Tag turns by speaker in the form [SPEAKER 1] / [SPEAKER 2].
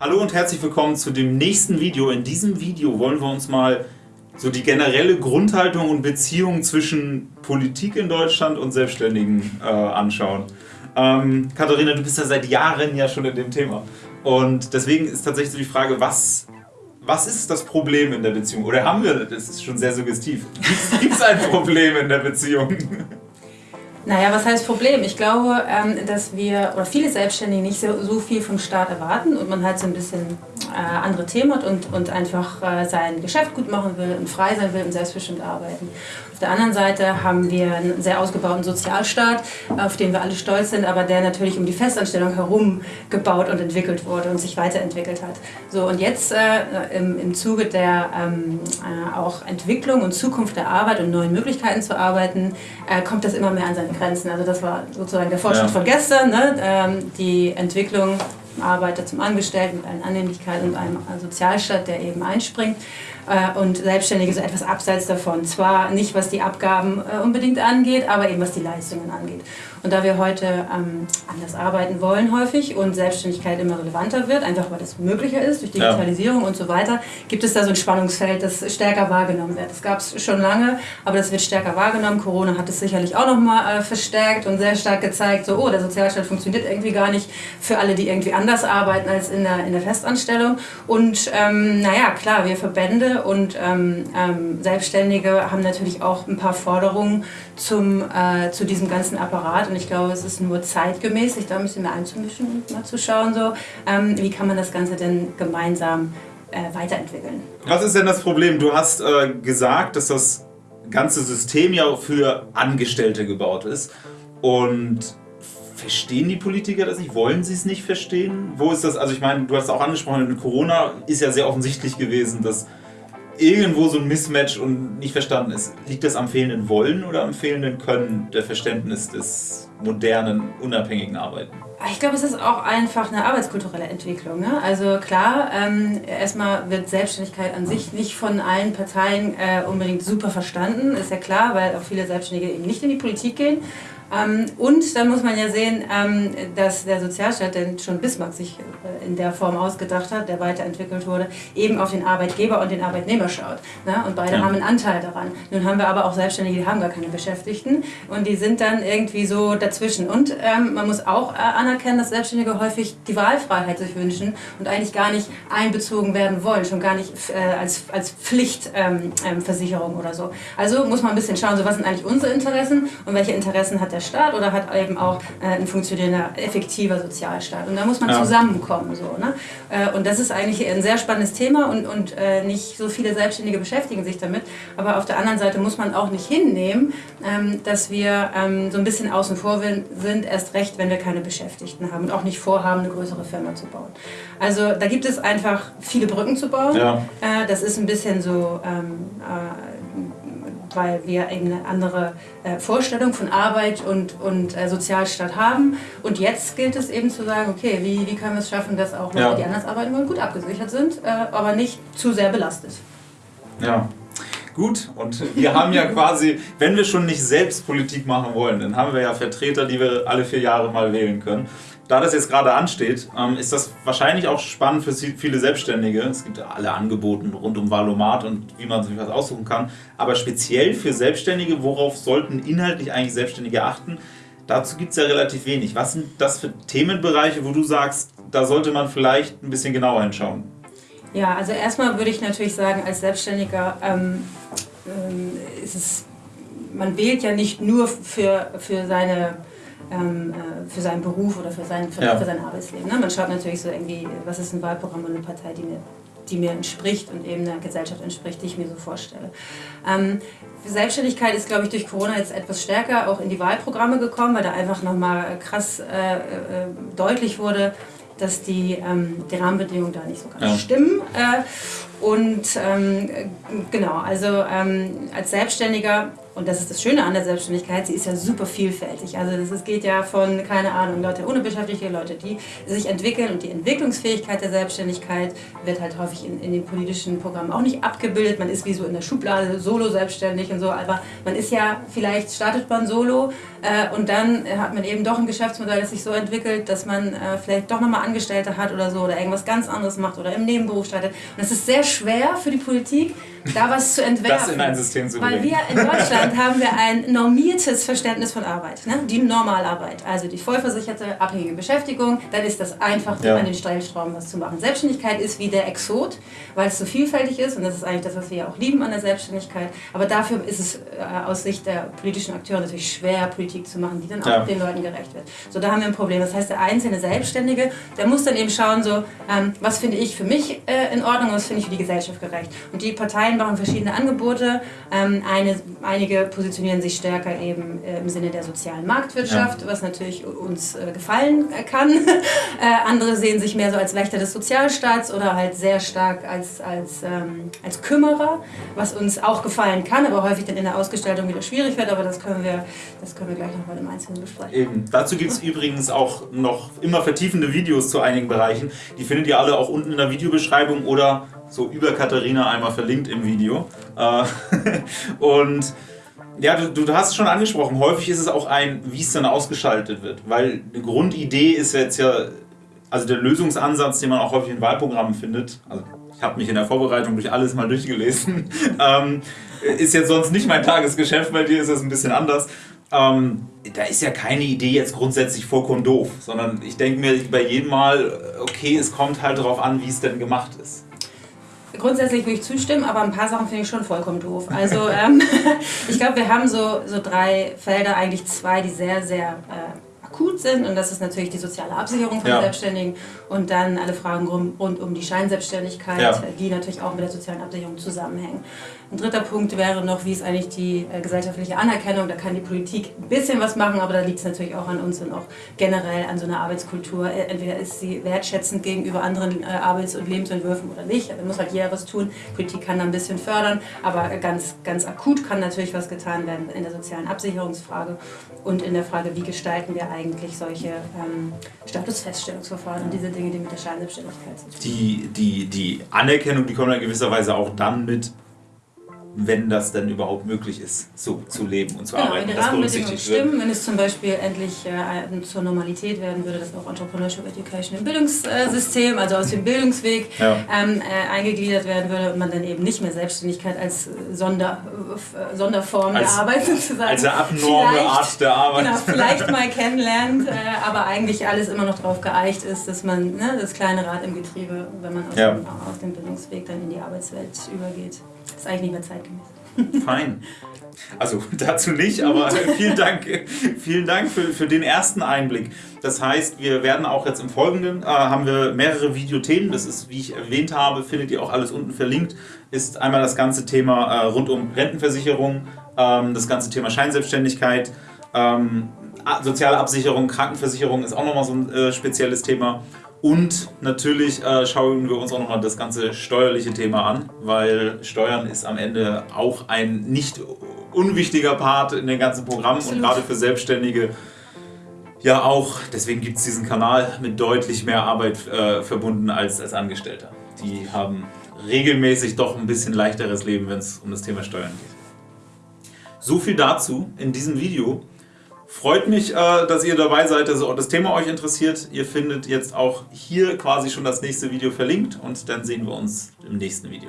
[SPEAKER 1] Hallo und herzlich willkommen zu dem nächsten Video. In diesem Video wollen wir uns mal so die generelle Grundhaltung und Beziehung zwischen Politik in Deutschland und Selbstständigen äh, anschauen. Ähm, Katharina, du bist ja seit Jahren ja schon in dem Thema. Und deswegen ist tatsächlich so die Frage, was, was ist das Problem in der Beziehung? Oder haben wir, das ist schon sehr suggestiv, gibt es ein Problem in der Beziehung?
[SPEAKER 2] Naja, was heißt Problem? Ich glaube, ähm, dass wir, oder viele Selbstständige nicht so, so viel vom Staat erwarten und man halt so ein bisschen äh, andere Themen hat und, und einfach äh, sein Geschäft gut machen will und frei sein will und selbstbestimmt arbeiten. Auf der anderen Seite haben wir einen sehr ausgebauten Sozialstaat, auf den wir alle stolz sind, aber der natürlich um die Festanstellung herum gebaut und entwickelt wurde und sich weiterentwickelt hat. So, und jetzt äh, im, im Zuge der ähm, äh, auch Entwicklung und Zukunft der Arbeit und neuen Möglichkeiten zu arbeiten, äh, kommt das immer mehr an seine Grenzen. Also das war sozusagen der Fortschritt ja. von gestern, ne? ähm, die Entwicklung Arbeiter zum Angestellten mit allen Annehmlichkeiten und einem Sozialstaat, der eben einspringt. Äh, und Selbstständige so etwas abseits davon. Zwar nicht, was die Abgaben äh, unbedingt angeht, aber eben was die Leistungen angeht. Und da wir heute ähm, anders arbeiten wollen häufig und Selbstständigkeit immer relevanter wird, einfach weil das möglicher ist durch Digitalisierung ja. und so weiter, gibt es da so ein Spannungsfeld, das stärker wahrgenommen wird. Das gab es schon lange, aber das wird stärker wahrgenommen. Corona hat es sicherlich auch nochmal äh, verstärkt und sehr stark gezeigt, so, oh, der Sozialstaat funktioniert irgendwie gar nicht für alle, die irgendwie anders arbeiten als in der, in der Festanstellung. Und ähm, naja, klar, wir Verbände und ähm, ähm, Selbstständige haben natürlich auch ein paar Forderungen zum, äh, zu diesem ganzen Apparat und ich glaube, es ist nur zeitgemäß, sich da ein bisschen mehr einzumischen und mal zu schauen, so, ähm, wie kann man das Ganze denn gemeinsam äh, weiterentwickeln.
[SPEAKER 1] Was ist denn das Problem? Du hast äh, gesagt, dass das ganze System ja für Angestellte gebaut ist und verstehen die Politiker das nicht? Wollen sie es nicht verstehen? Wo ist das? Also ich meine, du hast auch angesprochen, Corona ist ja sehr offensichtlich gewesen, dass irgendwo so ein Mismatch und nicht verstanden ist. Liegt das am fehlenden Wollen oder am fehlenden Können der Verständnis des modernen, unabhängigen Arbeiten?
[SPEAKER 2] Ich glaube, es ist auch einfach eine arbeitskulturelle Entwicklung. Ne? Also klar, ähm, erstmal wird Selbstständigkeit an sich nicht von allen Parteien äh, unbedingt super verstanden, ist ja klar, weil auch viele Selbstständige eben nicht in die Politik gehen ähm, und dann muss man ja sehen, ähm, dass der Sozialstaat, den schon Bismarck sich äh, in der Form ausgedacht hat, der weiterentwickelt wurde, eben auf den Arbeitgeber und den Arbeitnehmer schaut. Ne? Und beide ja. haben einen Anteil daran. Nun haben wir aber auch Selbstständige, die haben gar keine Beschäftigten und die sind dann irgendwie so dazwischen. Und ähm, man muss auch äh, anerkennen, dass Selbstständige häufig die Wahlfreiheit sich wünschen und eigentlich gar nicht einbezogen werden wollen, schon gar nicht äh, als, als Pflichtversicherung ähm, ähm oder so. Also muss man ein bisschen schauen, so was sind eigentlich unsere Interessen und welche Interessen hat der Staat oder hat eben auch äh, ein funktionierender, effektiver Sozialstaat. Und da muss man ja. zusammenkommen. So, ne? Äh, und das ist eigentlich ein sehr spannendes Thema und, und äh, nicht so viele Selbstständige beschäftigen sich damit. Aber auf der anderen Seite muss man auch nicht hinnehmen, ähm, dass wir ähm, so ein bisschen außen vor sind, erst recht, wenn wir keine Beschäftigten haben und auch nicht vorhaben, eine größere Firma zu bauen. Also da gibt es einfach viele Brücken zu bauen. Ja. Das ist ein bisschen so... Ähm, äh, weil wir eine andere äh, Vorstellung von Arbeit und, und äh, Sozialstaat haben. Und jetzt gilt es eben zu sagen, okay, wie, wie können wir es schaffen, dass auch Leute, ja. die anders arbeiten wollen, gut abgesichert sind, äh, aber nicht zu sehr belastet.
[SPEAKER 1] Ja. Gut, und wir haben ja quasi, wenn wir schon nicht selbst Politik machen wollen, dann haben wir ja Vertreter, die wir alle vier Jahre mal wählen können da das jetzt gerade ansteht, ähm, ist das wahrscheinlich auch spannend für viele Selbstständige. Es gibt ja alle Angebote rund um Valomat und wie man sich was aussuchen kann. Aber speziell für Selbstständige, worauf sollten inhaltlich eigentlich Selbstständige achten? Dazu gibt es ja relativ wenig. Was sind das für Themenbereiche, wo du sagst, da sollte man vielleicht ein bisschen genauer hinschauen?
[SPEAKER 2] Ja, also erstmal würde ich natürlich sagen, als Selbstständiger ähm, ähm, ist es, man wählt ja nicht nur für, für seine für seinen Beruf oder für sein, für, ja. für sein Arbeitsleben. Ne? Man schaut natürlich so irgendwie, was ist ein Wahlprogramm und eine Partei, die mir, die mir entspricht und eben einer Gesellschaft entspricht, die ich mir so vorstelle. Ähm, Selbstständigkeit ist, glaube ich, durch Corona jetzt etwas stärker auch in die Wahlprogramme gekommen, weil da einfach nochmal krass äh, äh, deutlich wurde, dass die, ähm, die Rahmenbedingungen da nicht so ganz ja. stimmen. Äh, Und ähm, genau, also ähm, als Selbstständiger und das ist das Schöne an der Selbstständigkeit, sie ist ja super vielfältig. Also das, es geht ja von, keine Ahnung, Leute ohne Beschäftigte, Leute, die sich entwickeln und die Entwicklungsfähigkeit der Selbstständigkeit wird halt häufig in, in den politischen Programmen auch nicht abgebildet. Man ist wie so in der Schublade solo selbstständig und so, aber man ist ja, vielleicht startet man solo äh, und dann hat man eben doch ein Geschäftsmodell, das sich so entwickelt, dass man äh, vielleicht doch nochmal Angestellte hat oder so oder irgendwas ganz anderes macht oder im Nebenberuf startet. Und es ist sehr schwer für die Politik, da was zu entwerfen.
[SPEAKER 1] Das in ein System zu
[SPEAKER 2] bringen. Weil wir in Deutschland haben wir ein normiertes Verständnis von Arbeit. Ne? Die Normalarbeit, also die vollversicherte, abhängige Beschäftigung, dann ist das einfach, ja. an den Stellschrauben was zu machen. Selbstständigkeit ist wie der Exot, weil es so vielfältig ist und das ist eigentlich das, was wir ja auch lieben an der Selbstständigkeit. Aber dafür ist es äh, aus Sicht der politischen Akteure natürlich schwer, Politik zu machen, die dann auch ja. den Leuten gerecht wird. So, da haben wir ein Problem. Das heißt, der einzelne Selbstständige, der muss dann eben schauen, so, ähm, was finde ich für mich äh, in Ordnung und was finde ich für die Gesellschaft gerecht. Und die Parteien vereinbaren verschiedene Angebote. Ähm, eine, einige positionieren sich stärker eben äh, im Sinne der sozialen Marktwirtschaft, ja. was natürlich uns äh, gefallen äh, kann. äh, andere sehen sich mehr so als Wächter des Sozialstaats oder halt sehr stark als, als, ähm, als Kümmerer, was uns auch gefallen kann, aber häufig dann in der Ausgestaltung wieder schwierig wird. Aber das können wir, das können wir gleich nochmal im Einzelnen besprechen.
[SPEAKER 1] Eben. Dazu gibt es übrigens auch noch immer vertiefende Videos zu einigen Bereichen. Die findet ihr alle auch unten in der Videobeschreibung oder so über Katharina einmal verlinkt im Video. Äh, und ja, du, du hast es schon angesprochen, häufig ist es auch ein, wie es dann ausgeschaltet wird, weil eine Grundidee ist jetzt ja, also der Lösungsansatz, den man auch häufig in Wahlprogrammen findet, also ich habe mich in der Vorbereitung durch alles mal durchgelesen, ähm, ist jetzt sonst nicht mein Tagesgeschäft, bei dir ist das ein bisschen anders. Ähm, da ist ja keine Idee jetzt grundsätzlich vollkommen doof, sondern ich denke mir bei jedem Mal, okay, es kommt halt darauf an, wie es denn gemacht ist.
[SPEAKER 2] Grundsätzlich würde ich zustimmen, aber ein paar Sachen finde ich schon vollkommen doof. Also ähm, ich glaube, wir haben so, so drei Felder, eigentlich zwei, die sehr, sehr äh, akut sind. Und das ist natürlich die soziale Absicherung von ja. Selbstständigen und dann alle Fragen rund, rund um die Scheinselbstständigkeit, ja. die natürlich auch mit der sozialen Absicherung zusammenhängen. Ein dritter Punkt wäre noch, wie ist eigentlich die äh, gesellschaftliche Anerkennung. Da kann die Politik ein bisschen was machen, aber da liegt es natürlich auch an uns und auch generell an so einer Arbeitskultur. Äh, entweder ist sie wertschätzend gegenüber anderen äh, Arbeits- und Lebensentwürfen oder nicht. Da muss halt jeder was tun. Die Politik kann da ein bisschen fördern, aber ganz, ganz akut kann natürlich was getan werden in der sozialen Absicherungsfrage und in der Frage, wie gestalten wir eigentlich solche ähm, Statusfeststellungsverfahren und diese Dinge, die mit der Scheinselbstständigkeit
[SPEAKER 1] haben. Die, die, die Anerkennung, die kommt ja gewisserweise auch dann mit wenn das denn überhaupt möglich ist, so zu leben und zu
[SPEAKER 2] genau,
[SPEAKER 1] arbeiten.
[SPEAKER 2] Wenn die Rahmenbedingungen stimmen, wenn es zum Beispiel endlich äh, zur Normalität werden würde, dass auch Entrepreneurship Education im Bildungssystem, also aus dem Bildungsweg ja. ähm, äh, eingegliedert werden würde und man dann eben nicht mehr Selbstständigkeit als Sonder, äh, Sonderform als, der Arbeit sozusagen.
[SPEAKER 1] Als eine abnorme Art der Arbeit.
[SPEAKER 2] Genau, vielleicht mal kennenlernt, äh, aber eigentlich alles immer noch darauf geeicht ist, dass man ne, das kleine Rad im Getriebe, wenn man aus, ja. dem, aus dem Bildungsweg dann in die Arbeitswelt übergeht. Das ist eigentlich nicht mehr zeitgemäß.
[SPEAKER 1] Fein. Also dazu nicht, aber vielen Dank, vielen Dank für, für den ersten Einblick. Das heißt, wir werden auch jetzt im Folgenden, äh, haben wir mehrere Videothemen, das ist, wie ich erwähnt habe, findet ihr auch alles unten verlinkt, ist einmal das ganze Thema äh, rund um Rentenversicherung, ähm, das ganze Thema Scheinselbstständigkeit, ähm, soziale Absicherung, Krankenversicherung ist auch nochmal so ein äh, spezielles Thema und natürlich äh, schauen wir uns auch nochmal das ganze steuerliche Thema an, weil Steuern ist am Ende auch ein nicht unwichtiger Part in den ganzen Programmen Absolut. und gerade für Selbstständige ja auch. Deswegen gibt es diesen Kanal mit deutlich mehr Arbeit äh, verbunden als als Angestellter. Die haben regelmäßig doch ein bisschen leichteres Leben, wenn es um das Thema Steuern geht. So viel dazu in diesem Video. Freut mich, äh, dass ihr dabei seid, dass das Thema euch interessiert. Ihr findet jetzt auch hier quasi schon das nächste Video verlinkt und dann sehen wir uns im nächsten Video.